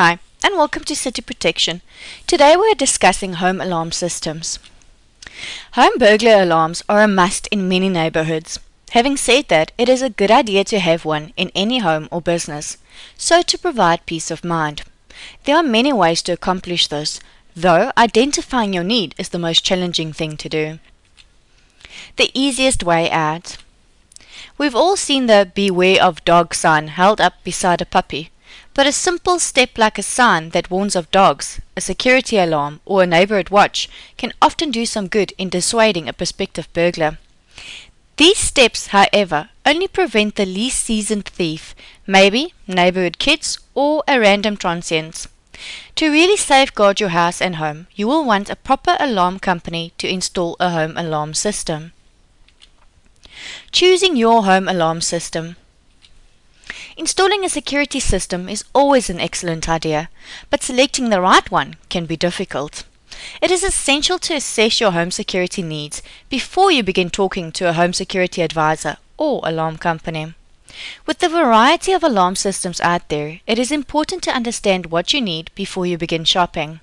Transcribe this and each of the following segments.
Hi, and welcome to City Protection. Today we are discussing home alarm systems. Home burglar alarms are a must in many neighborhoods. Having said that, it is a good idea to have one in any home or business, so to provide peace of mind. There are many ways to accomplish this, though identifying your need is the most challenging thing to do. The easiest way out. We've all seen the beware of dog sign held up beside a puppy. But a simple step like a sign that warns of dogs, a security alarm, or a neighborhood watch can often do some good in dissuading a prospective burglar. These steps, however, only prevent the least seasoned thief, maybe neighborhood kids or a random transient. To really safeguard your house and home, you will want a proper alarm company to install a home alarm system. Choosing your home alarm system. Installing a security system is always an excellent idea, but selecting the right one can be difficult. It is essential to assess your home security needs before you begin talking to a home security advisor or alarm company. With the variety of alarm systems out there, it is important to understand what you need before you begin shopping.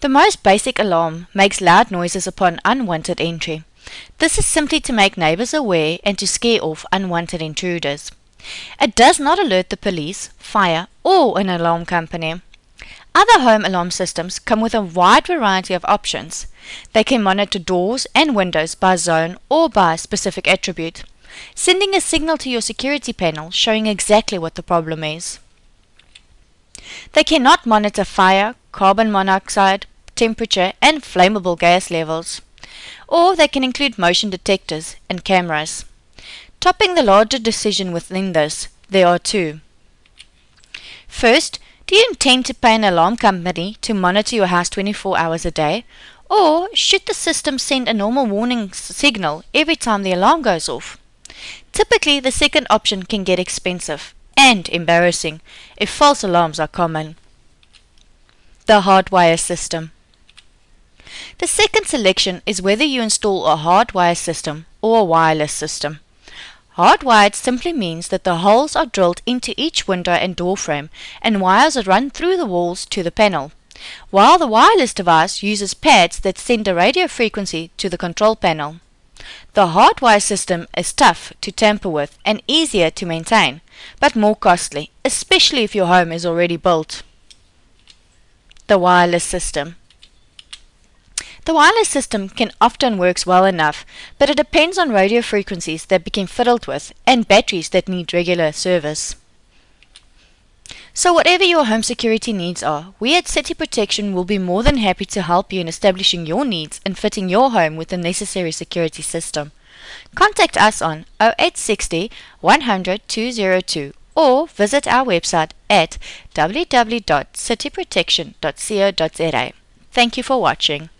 The most basic alarm makes loud noises upon unwanted entry. This is simply to make neighbors aware and to scare off unwanted intruders. It does not alert the police, fire, or an alarm company. Other home alarm systems come with a wide variety of options. They can monitor doors and windows by zone or by specific attribute, sending a signal to your security panel showing exactly what the problem is. They cannot monitor fire, carbon monoxide, temperature, and flammable gas levels. Or they can include motion detectors and cameras. Topping the larger decision within this, there are two. First, do you intend to pay an alarm company to monitor your house 24 hours a day? Or should the system send a normal warning signal every time the alarm goes off? Typically, the second option can get expensive and embarrassing if false alarms are common. The hardwire system. The second selection is whether you install a hardwire system or a wireless system. Hardwired simply means that the holes are drilled into each window and door frame and wires are run through the walls to the panel, while the wireless device uses pads that send a radio frequency to the control panel. The hardwire system is tough to tamper with and easier to maintain, but more costly, especially if your home is already built. The wireless system. The wireless system can often works well enough, but it depends on radio frequencies that become fiddled with and batteries that need regular service. So whatever your home security needs are, we at City Protection will be more than happy to help you in establishing your needs and fitting your home with the necessary security system. Contact us on 0860 100 202 or visit our website at www.cityprotection.co.za. Thank you for watching.